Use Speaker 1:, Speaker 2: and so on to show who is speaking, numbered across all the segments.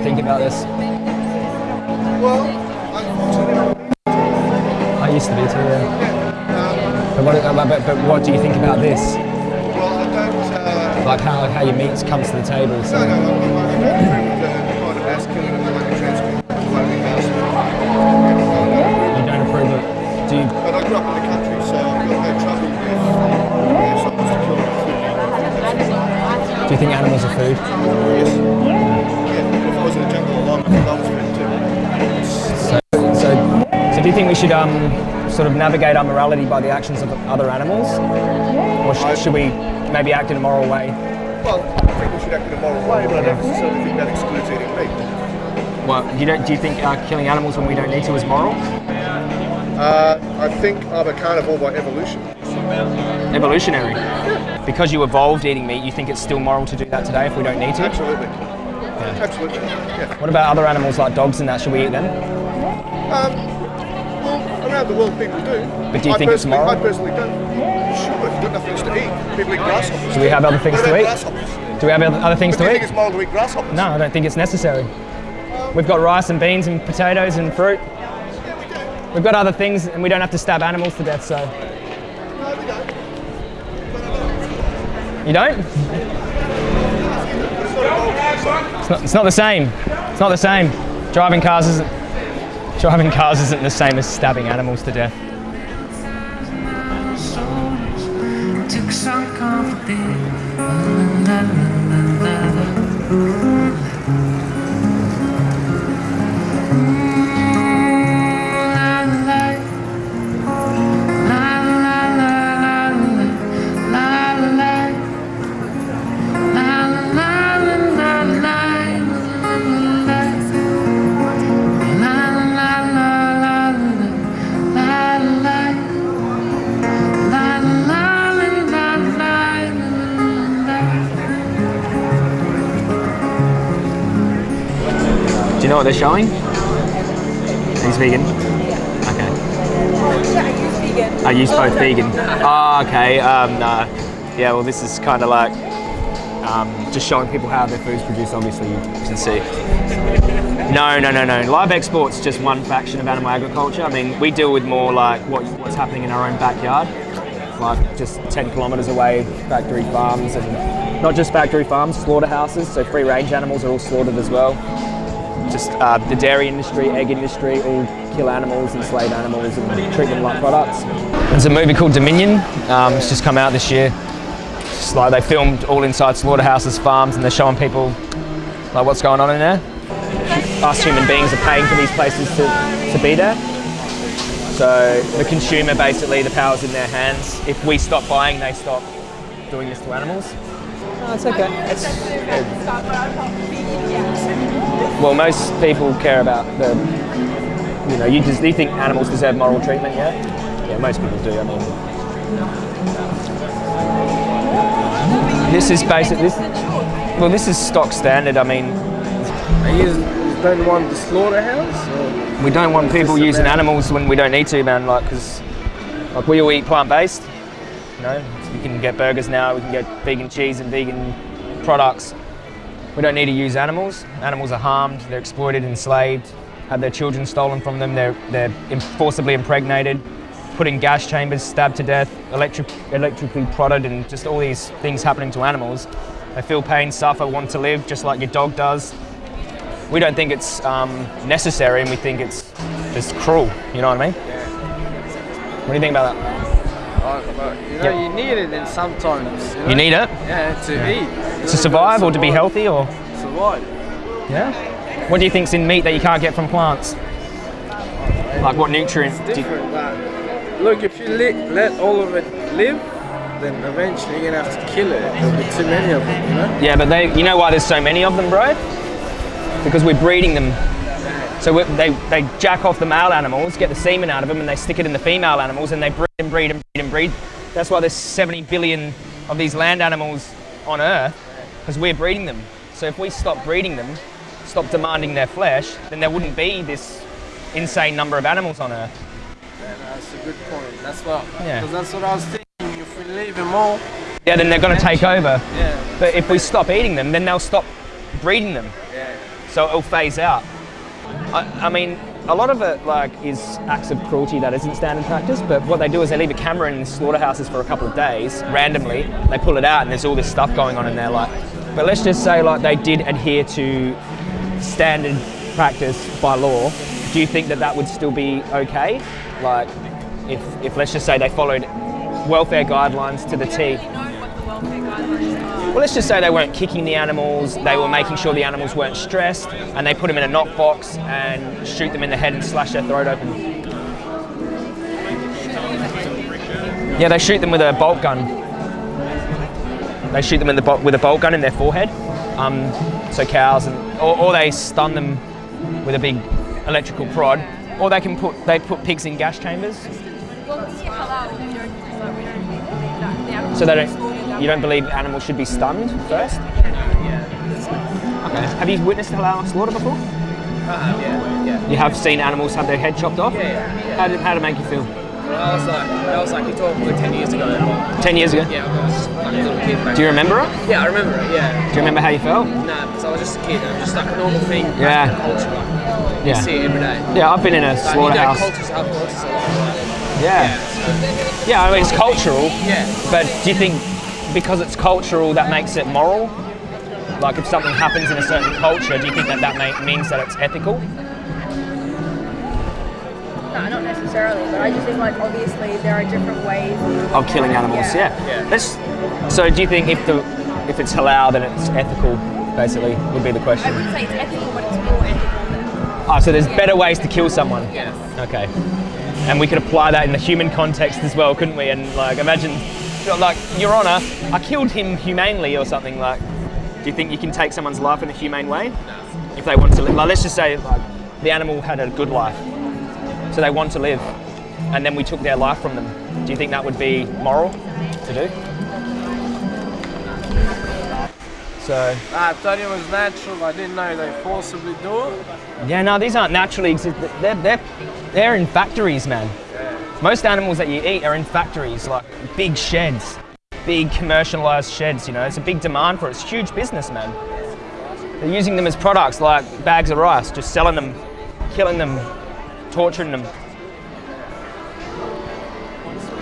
Speaker 1: you think about this?
Speaker 2: Well,
Speaker 1: I used to be too, yeah. But what, uh, but, but what do you think about this?
Speaker 2: well, I don't. Uh,
Speaker 1: Like how, how your meat comes to the table? So.
Speaker 2: no, transport.
Speaker 1: You don't approve of Do you,
Speaker 2: But I grew up in the country, so I've got no trouble with
Speaker 1: do you think animals are food?
Speaker 2: Yes. In the jungle alone, I think I was food too.
Speaker 1: So, so, so do you think we should um, sort of navigate our morality by the actions of other animals? Or sh- should we maybe act in a moral way?
Speaker 2: Well, I think we should act in a moral way, but I don't necessarily think that excludes eating meat.
Speaker 1: Well, you don't, do you think uh, killing animals when we don't need to is moral?
Speaker 2: Uh, I think I'm a carnivore by evolution.
Speaker 1: Evolutionary. Because you evolved eating meat, you think it's still moral to do that today if we don't need to?
Speaker 2: Absolutely. Absolutely. Yeah.
Speaker 1: What about other animals like dogs and that? Should we eat them?
Speaker 2: Um, well, around the world people do.
Speaker 1: But do you
Speaker 2: I
Speaker 1: think it's moral?
Speaker 2: I personally don't. Sure, if you've got nothing else to eat. People eat grasshoppers.
Speaker 1: Do we have other things to eat?
Speaker 2: Grasshoppers?
Speaker 1: Do we have other things
Speaker 2: But do
Speaker 1: to
Speaker 2: you
Speaker 1: eat?
Speaker 2: think it's moral to eat grasshoppers?
Speaker 1: No, I don't think it's necessary. We've got rice and beans and potatoes and fruit.
Speaker 2: Yeah, we do.
Speaker 1: We've got other things and we don't have to stab animals to death, so.
Speaker 2: No, we don't.
Speaker 1: You don't? It's not, it's not the same. It's not the same. Driving cars isn't driving cars isn't the same as stabbing animals to death.
Speaker 3: Took some la.
Speaker 1: Do you know what they're showing? He's vegan. Okay. Are you both vegan? Oh, okay. Um, no. Yeah, well, this is kind of like um, just showing people how their food's produced, obviously, you can see. No, no, no, no. Live export's just one faction of animal agriculture. I mean, we deal with more like what, what's happening in our own backyard, like just 10 kilometres away, factory farms, and not just factory farms, slaughterhouses, so free range animals are all slaughtered as well. Just uh, the dairy industry, egg industry, all kill animals, enslave animals, and treat them like products. There's a movie called Dominion. Um, it's just come out this year. It's like they filmed all inside slaughterhouses, farms, and they're showing people like what's going on in there. Us human beings are paying for these places to, to be there. So the consumer basically, the power's in their hands. If we stop buying, they stop doing this to animals. No, it's okay. It's, well, most people care about the, you know, you just you think animals deserve moral treatment, yeah? Yeah, most people do. I mean, this is basic. This, well, this is stock standard. I mean,
Speaker 4: You don't want the slaughterhouse?
Speaker 1: We don't want people using
Speaker 4: about-
Speaker 1: animals when we don't need to, man. Like, because like we all eat plant-based. You know, we can get burgers now. We can get vegan cheese and vegan products. We don't need to use animals. Animals are harmed. They're exploited, enslaved, have their children stolen from them. They're they're forcibly impregnated, put in gas chambers, stabbed to death, electric, electrically prodded, and just all these things happening to animals. They feel pain, suffer, want to live, just like your dog does we don't think it's um, necessary and we think it's just cruel. You know what I mean? What do you think about that?
Speaker 4: But, you know,
Speaker 1: Yeah.
Speaker 4: you need it then sometimes. You, know?
Speaker 1: You need it
Speaker 4: Yeah, to eat.
Speaker 1: to survive or to be healthy or
Speaker 4: Survive.
Speaker 1: yeah. What do you think's in meat that you can't get from plants? Like what nutrient? do you-
Speaker 4: Different. Look, if you let, let all of it live, then eventually you're gonna have to kill it. There'll be too many of them, you know?
Speaker 1: Yeah, but they, you know why there's so many of them, bro? Because we're breeding them. So they, they jack off the male animals, get the semen out of them, and they stick it in the female animals, and they breed and breed and breed and breed. That's why there's 70 billion of these land animals on Earth, because we're breeding them. So if we stop breeding them, stop demanding their flesh, then there wouldn't be this insane number of animals on Earth.
Speaker 4: Yeah, that's a good point. That's what.
Speaker 1: Yeah.
Speaker 4: Because that's what I was thinking. If we leave them all,
Speaker 1: Yeah, then they're going to take over.
Speaker 4: yeah,
Speaker 1: But if we stop eating them, then they'll stop breeding them.
Speaker 4: yeah.
Speaker 1: so it'll phase out. I, I mean, a lot of it like is acts of cruelty that isn't standard practice. But what they do is they leave a camera in slaughterhouses for a couple of days randomly. They pull it out and there's all this stuff going on in there. Like, but let's just say like they did adhere to standard practice by law. Do you think that that would still be okay? Like, if if let's just say they followed welfare guidelines to the T. Well, let's just say they weren't kicking the animals, they were making sure the animals weren't stressed, and they put them in a knock box and shoot them in the head and slash their throat open. Yeah, they shoot them with a bolt gun. They shoot them in the with a bolt gun in their forehead. Um, so cows, and or, or they stun them with a big electrical prod, or they can put they put pigs in gas chambers. So they don't, you don't believe animals should be stunned first? Okay. Have you witnessed halal slaughter before?
Speaker 5: Uh, yeah, yeah.
Speaker 1: You have seen animals have their head chopped off?
Speaker 5: Yeah, yeah, yeah.
Speaker 1: How did, how did it make you feel?
Speaker 5: Well, I was like, that was like, you talking about 10 years ago. but,
Speaker 1: Ten years ago?
Speaker 5: Yeah, I was like a little kid back
Speaker 1: Do you remember it?
Speaker 5: Yeah, I remember it, yeah.
Speaker 1: Do you remember how you felt?
Speaker 5: Nah, because I was just a kid. It was just like a normal thing.
Speaker 1: Yeah.
Speaker 5: Like, culture, like, you
Speaker 1: Yeah.
Speaker 5: see it every day.
Speaker 1: Yeah, I've been in a
Speaker 5: Like, you know,
Speaker 1: slaughterhouse.
Speaker 5: cultures have cultures a lot.
Speaker 1: Yeah. Yeah, I mean, it's cultural.
Speaker 5: Yeah.
Speaker 1: But do you think because it's cultural that makes it moral? Like if something happens in a certain culture, do you think that that may, means that it's ethical?
Speaker 6: No, not necessarily, but I just think like obviously there are different ways
Speaker 1: Of killing animals, yeah.
Speaker 5: Yeah.
Speaker 1: Let's, so do you think if the if it's halal then it's ethical, basically, would be the question.
Speaker 6: I
Speaker 1: question.
Speaker 6: wouldn't say it's ethical, but it's more ethical than
Speaker 1: Oh, so there's better ways to kill someone.
Speaker 5: Yeah.
Speaker 1: Okay. And we could apply that in the human context as well, couldn't we? And like, imagine, like, Your Honour, I killed him humanely or something. Like, do you think you can take someone's life in a humane way? If they want to live, like, let's just say, like, the animal had a good life, so they want to live, and then we took their life from them. Do you think that would be moral to do? So,
Speaker 4: I thought it was natural. I didn't know they forcibly do it.
Speaker 1: Yeah, no, these aren't naturally. They're, they're, they're in factories, man. Most animals that you eat are in factories, like big sheds, big commercialized sheds, you know. It's a big demand for it. It's huge business, man. They're using them as products like bags of rice, just selling them, killing them, torturing them.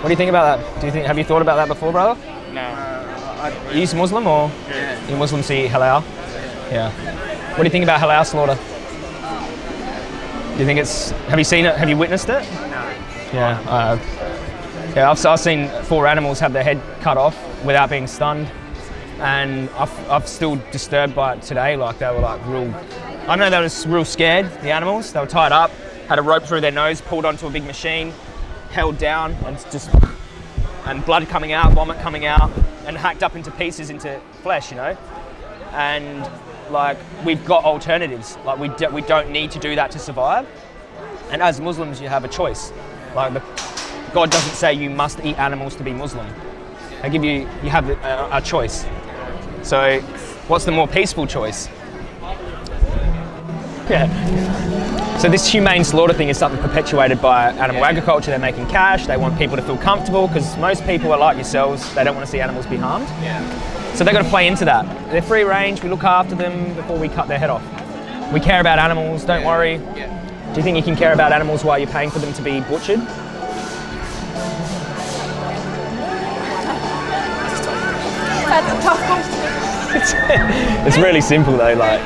Speaker 1: What do you think about that? Do you think, have you thought about that before, brother? No. Uh, are you Muslim or? Yeah. You Muslim, so you eat halal? Yeah. What do you think about halal slaughter? Do you think it's? Have you seen it? Have you witnessed it? Yeah. Uh, yeah. I've, I've seen four animals have their head cut off without being stunned, and I've, I've still disturbed by it today. Like they were like real. I know they were real scared. The animals. They were tied up, had a rope through their nose, pulled onto a big machine, held down, and just and blood coming out, vomit coming out, and hacked up into pieces into flesh, you know. And like we've got alternatives. Like we do, we don't need to do that to survive. And as Muslims, you have a choice. Like the, God doesn't say you must eat animals to be Muslim. They give you you have a, a choice. So, what's the more peaceful choice? Yeah. So this humane slaughter thing is something perpetuated by animal agriculture. They're making cash. They want people to feel comfortable because most people are like yourselves. They don't want to see animals be harmed.
Speaker 5: Yeah.
Speaker 1: So they've got to play into that. They're free range. We look after them before we cut their head off. We care about animals. Don't worry.
Speaker 5: Yeah.
Speaker 1: Do you think you can care about animals while you're paying for them to be butchered?
Speaker 6: That's a tough question.
Speaker 1: it's really simple though. Like,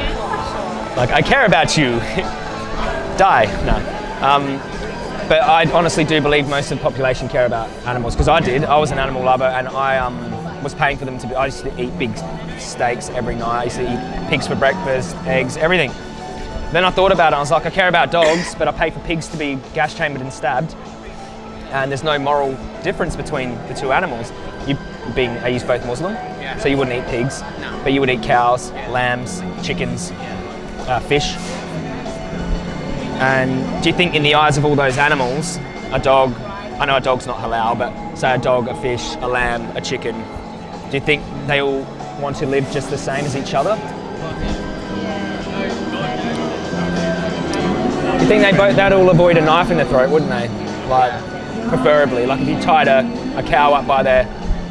Speaker 1: like I care about you. Die. No. Um, but I honestly do believe most of the population care about animals because I did. I was an animal lover and I um, was paying for them to be. I used to eat big steaks every night. I used to eat pigs for breakfast, eggs, everything. Then I thought about it. I was like, I care about dogs, but I pay for pigs to be gas chambered and stabbed. And there's no moral difference between the two animals. You being, are you both Muslim?
Speaker 5: Yeah.
Speaker 1: So you wouldn't eat pigs,
Speaker 5: No.
Speaker 1: but you would eat cows, lambs, chickens, uh, fish. And do you think, in the eyes of all those animals, a dog, I know a dog's not halal, but say a dog, a fish, a lamb, a chicken, do you think they all want to live just the same as each other? You think they both, they'd all avoid a knife in the throat, wouldn't they? Like, preferably. Like if you tied a, a cow up by their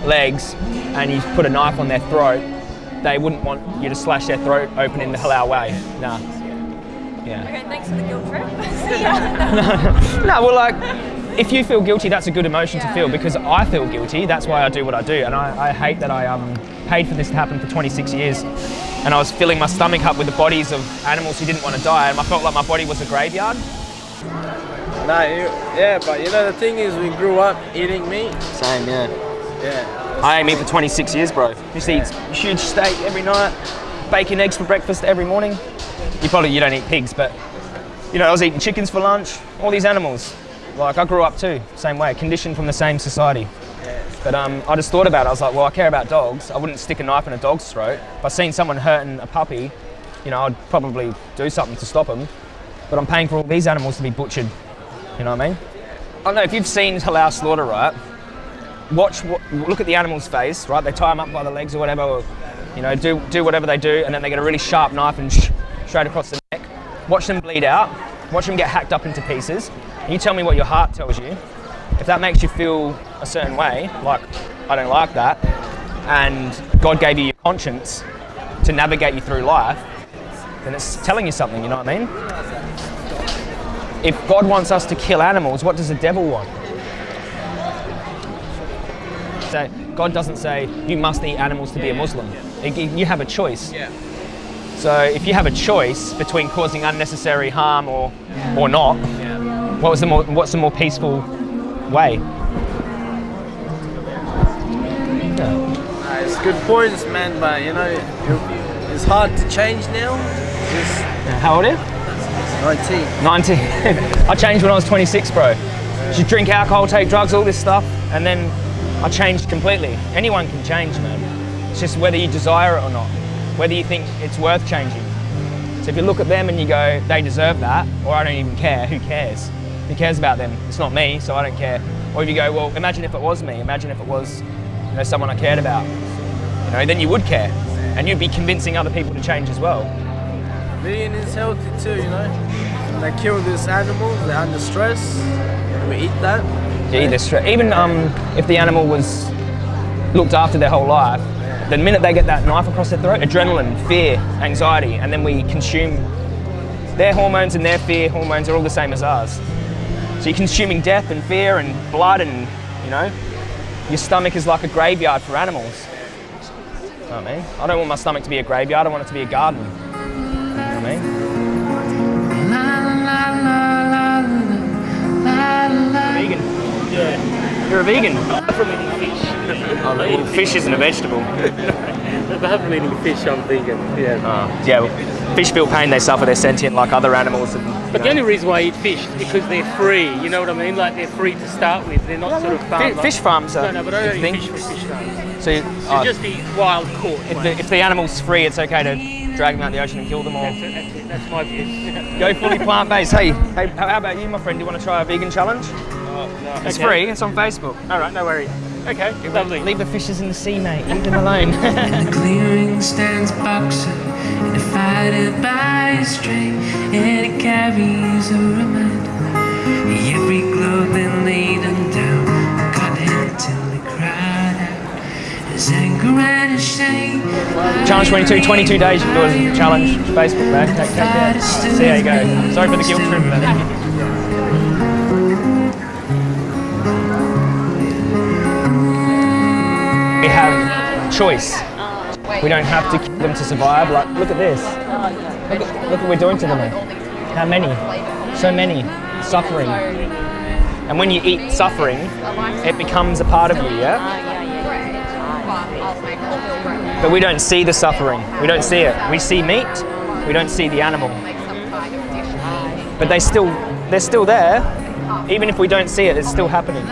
Speaker 1: legs and you put a knife on their throat, they wouldn't want you to slash their throat open in the halal way. Nah. Yeah.
Speaker 6: Okay, thanks for the guilt trip. Ya.
Speaker 1: No, well, like, if you feel guilty, that's a good emotion to feel because I feel guilty. That's why I do what I do, and I, I hate that I um, paid for this to happen for 26 years, and I was filling my stomach up with the bodies of animals who didn't want to die, and I felt like my body was a graveyard.
Speaker 4: No, you, yeah, but you know the thing is, we grew up eating meat.
Speaker 1: Same, yeah.
Speaker 4: Yeah.
Speaker 1: I ate meat for 26 years, bro. Used to eat huge steak every night, bacon, eggs for breakfast every morning. You probably you don't eat pigs, but you know I was eating chickens for lunch. All these animals, like I grew up too, same way, conditioned from the same society. But um, I just thought about it. I was like, well, I care about dogs. I wouldn't stick a knife in a dog's throat. If I seen someone hurting a puppy, you know, I'd probably do something to stop them. But I'm paying for all these animals to be butchered. You know what I mean? I don't know if you've seen halal slaughter, right? watch what, look at the animal's face, right? They tie them up by the legs or whatever, or, you know, do do whatever they do, and then they get a really sharp knife and straight across the neck. Watch them bleed out. Watch them get hacked up into pieces. And you tell me what your heart tells you. If that makes you feel a certain way, like I don't like that, and God gave you your conscience to navigate you through life, then it's telling you something. You know what I mean? If God wants us to kill animals, what does the devil want? So God doesn't say you must eat animals to be a Muslim. You- You have a choice.
Speaker 4: Yeah.
Speaker 1: So if you have a choice between causing unnecessary harm or or not, what was the more what's the more peaceful way?
Speaker 4: Nah, uh, it's good points, man. But you know, it's hard to change now. Just
Speaker 1: How old are you?
Speaker 4: 19.
Speaker 1: 19. I changed when I was 26, bro. Should drink alcohol, take drugs, all this stuff, and then I changed completely. Anyone can change, man. It's just whether you desire it or not, whether you think it's worth changing. So if you look at them and you go, they deserve that, or I don't even care, who cares? Who cares about them? It's not me, so I don't care. Or if you go, well, imagine if it was me, imagine if it was you know, someone I cared about, you know, then you would care. And you'd be convincing other people to change as well.
Speaker 4: Vegan is healthy too, you know. They kill these animals, they're under stress. We eat that.
Speaker 1: Yeah, either stre- even um, if the animal was looked after their whole life, the minute they get that knife across their throat, adrenaline, fear, anxiety, and then we consume their hormones and their fear hormones are all the same as ours. So you're consuming death and fear and blood, and you know, your stomach is like a graveyard for animals. You know what I mean? I don't want my stomach to be a graveyard. I want it to be a garden. You know what I mean? Vegan. Yeah. You're a vegan. Fish isn't a vegetable.
Speaker 7: Apart from eating fish, I'm vegan. Yeah.
Speaker 1: Oh, yeah, well, fish feel pain, they suffer, they're sentient like other animals. And,
Speaker 7: But
Speaker 1: know.
Speaker 7: the only reason why I eat fish is because they're free. You know what I mean? Like they're free to start with. They're not sort of farmed.
Speaker 1: fish farms are
Speaker 7: No, no, but I don't
Speaker 1: thing.
Speaker 7: eat fish for fish farms.
Speaker 1: So, you-
Speaker 7: So
Speaker 1: oh,
Speaker 7: just eat wild caught.
Speaker 1: if, the, if the animal's free, it's okay to drag them out the ocean and kill them all.
Speaker 7: That's, it, that's, it, that's my view.
Speaker 1: Go fully plant based. Hey, hey, how how about you, my friend? Do you want to try a vegan challenge? It's
Speaker 7: Okay.
Speaker 1: free, it's on Facebook.
Speaker 7: All right, no worry. Okay, lovely.
Speaker 1: Leave the fishes in the sea, mate. Leave them alone.
Speaker 3: in the Clearing stands boxer in a fighter by a string, and it carries a reminder. Every globe then laid him down, got him till he cried out. His anger and his shame.
Speaker 1: challenge 22, 22 days you can do a challenge. Facebook, man. Take, take that. See how you go. Sorry for the guilt trip, man. Choice. We don't have to kill them to survive. Like, look at this. Look, look what we're doing to them. How many? So many. Suffering. And when you eat suffering, it becomes a part of you, yeah? But we don't see the suffering. We don't see it. We see meat. We don't see the animal. But they still, they're still there. Even if we don't see it, it's still happening.